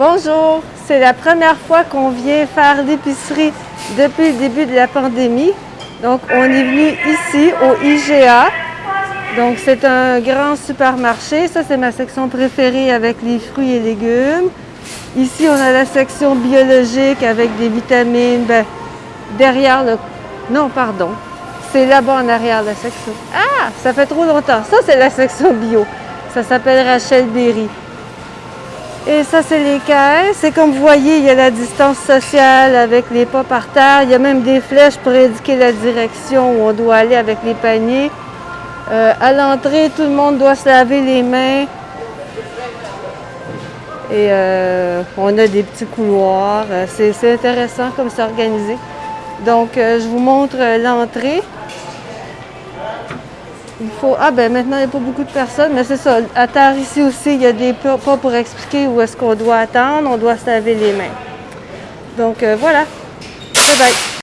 Bonjour, c'est la première fois qu'on vient faire l'épicerie depuis le début de la pandémie. Donc, on est venu ici au IGA. Donc, c'est un grand supermarché. Ça, c'est ma section préférée avec les fruits et légumes. Ici, on a la section biologique avec des vitamines. Ben, derrière le... Non, pardon. C'est là-bas en arrière la section. Ah, ça fait trop longtemps. Ça, c'est la section bio. Ça s'appelle Rachel Berry. Et ça, c'est les caisses. Et comme vous voyez, il y a la distance sociale avec les pas par terre. Il y a même des flèches pour indiquer la direction où on doit aller avec les paniers. Euh, à l'entrée, tout le monde doit se laver les mains. Et euh, on a des petits couloirs. Euh, c'est intéressant comme c'est organisé. Donc, je vous montre l'entrée. Il faut... Ah ben maintenant, il n'y a pas beaucoup de personnes, mais c'est ça. À terre ici aussi, il y a des pas pour expliquer où est-ce qu'on doit attendre. On doit se laver les mains. Donc voilà. Bye bye.